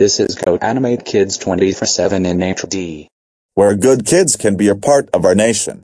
This is Go Animate Kids 24-7 in HD. where good kids can be a part of our nation.